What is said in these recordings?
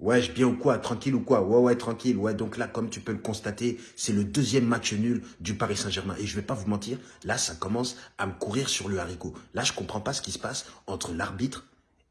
Ouais, je bien ou quoi Tranquille ou quoi? Ouais, ouais, tranquille. Ouais, donc là, comme tu peux le constater, c'est le deuxième match nul du Paris Saint-Germain. Et je vais pas vous mentir, là, ça commence à me courir sur le haricot. Là, je comprends pas ce qui se passe entre l'arbitre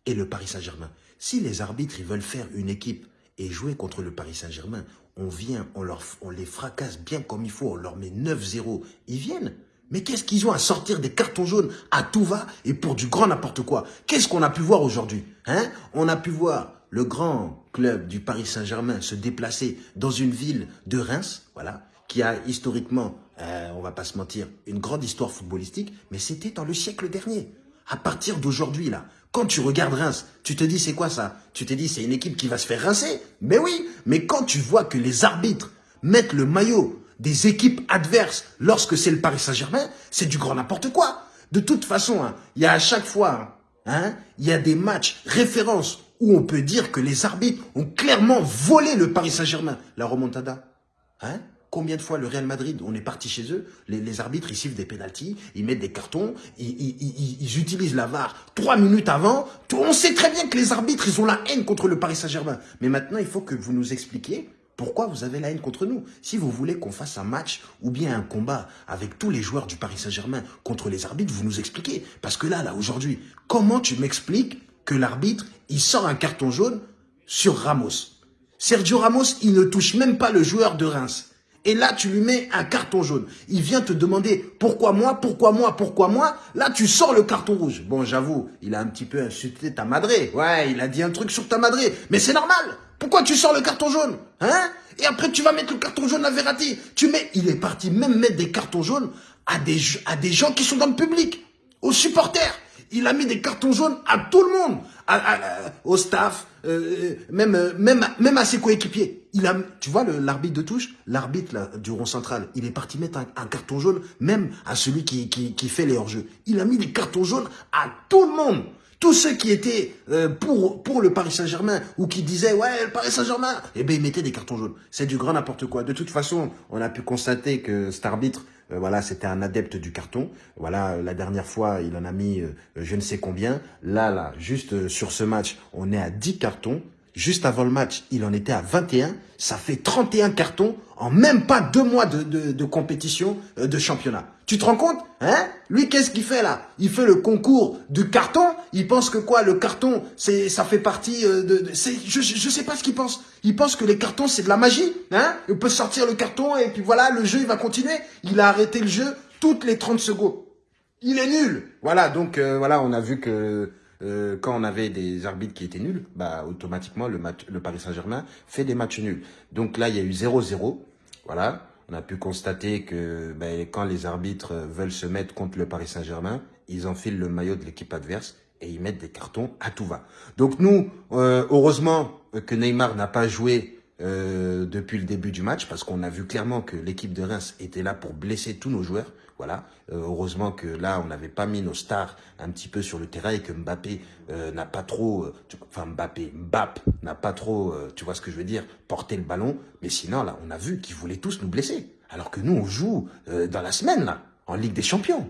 et le Paris Saint-Germain. Si les arbitres, ils veulent faire une équipe et jouer contre le Paris Saint-Germain, on vient, on, on les fracasse bien comme il faut, on leur met 9-0, ils viennent. Mais qu'est-ce qu'ils ont à sortir des cartons jaunes à tout va et pour du grand n'importe quoi? Qu'est-ce qu'on a pu voir aujourd'hui hein? On a pu voir le grand club du Paris Saint-Germain se déplacer dans une ville de Reims, voilà, qui a historiquement, euh, on va pas se mentir, une grande histoire footballistique, mais c'était dans le siècle dernier. À partir d'aujourd'hui, là, quand tu regardes Reims, tu te dis c'est quoi ça? Tu te dis c'est une équipe qui va se faire rincer? Mais oui, mais quand tu vois que les arbitres mettent le maillot des équipes adverses lorsque c'est le Paris Saint-Germain, c'est du grand n'importe quoi. De toute façon, hein, il y a à chaque fois, hein, il y a des matchs références où on peut dire que les arbitres ont clairement volé le Paris Saint-Germain. La remontada, hein? Combien de fois le Real Madrid, on est parti chez eux, les, arbitres, ils sifflent des pénalties, ils mettent des cartons, ils, utilisent la VAR trois minutes avant. On sait très bien que les arbitres, ils ont la haine contre le Paris Saint-Germain. Mais maintenant, il faut que vous nous expliquiez pourquoi vous avez la haine contre nous Si vous voulez qu'on fasse un match ou bien un combat avec tous les joueurs du Paris Saint-Germain contre les arbitres, vous nous expliquez. Parce que là, là, aujourd'hui, comment tu m'expliques que l'arbitre, il sort un carton jaune sur Ramos. Sergio Ramos, il ne touche même pas le joueur de Reims. Et là, tu lui mets un carton jaune. Il vient te demander pourquoi moi, pourquoi moi, pourquoi moi? Là, tu sors le carton rouge. Bon, j'avoue, il a un petit peu insulté ta madré. Ouais, il a dit un truc sur ta madré. Mais c'est normal. Pourquoi tu sors le carton jaune Hein? Et après, tu vas mettre le carton jaune à Verratti. Tu mets, il est parti même mettre des cartons jaunes à des, à des gens qui sont dans le public, aux supporters. Il a mis des cartons jaunes à tout le monde, au staff, euh, même, même, même à ses coéquipiers. Il a, tu vois l'arbitre de touche, l'arbitre du rond central, il est parti mettre un, carton jaune même à celui qui, qui, qui fait les hors-jeux. Il a mis des cartons jaunes à tout le monde. Tous ceux qui étaient euh, pour, pour le Paris Saint-Germain ou qui disaient « Ouais, le Paris Saint-Germain », eh bien, ils mettaient des cartons jaunes. C'est du grand n'importe quoi. De toute façon, on a pu constater que cet arbitre, euh, voilà, c'était un adepte du carton. Voilà, la dernière fois, il en a mis euh, je ne sais combien. Là, là, juste sur ce match, on est à 10 cartons. Juste avant le match, il en était à 21. Ça fait 31 cartons en même pas deux mois de, compétition euh, de championnat. Tu te rends compte hein? Lui, qu'est-ce qu'il fait là? Il fait le concours du carton. Il pense que quoi? Le carton, c'est ça fait partie euh, de... je, je sais pas ce qu'il pense. Il pense que les cartons, c'est de la magie. Hein? Il peut sortir le carton et puis voilà, le jeu, il va continuer. Il a arrêté le jeu toutes les 30 secondes. Il est nul. Voilà, donc euh, voilà, on a vu que euh, quand on avait des arbitres qui étaient nuls, bah, automatiquement, le, match, le Paris Saint-Germain fait des matchs nuls. Donc là, il y a eu 0-0. Voilà. On a pu constater que ben, quand les arbitres veulent se mettre contre le Paris Saint-Germain, ils enfilent le maillot de l'équipe adverse et ils mettent des cartons à tout va. Donc nous, euh, heureusement que Neymar n'a pas joué euh, depuis le début du match parce qu'on a vu clairement que l'équipe de Reims était là pour blesser tous nos joueurs. Voilà. Euh, heureusement que là, on n'avait pas mis nos stars un petit peu sur le terrain et que Mbappé euh, n'a pas trop, enfin Mbappé, Mbappé n'a pas trop, tu vois ce que je veux dire, porté le ballon. Mais sinon, là, on a vu qu'ils voulaient tous nous blesser. Alors que nous, on joue dans la semaine, là, en Ligue des Champions.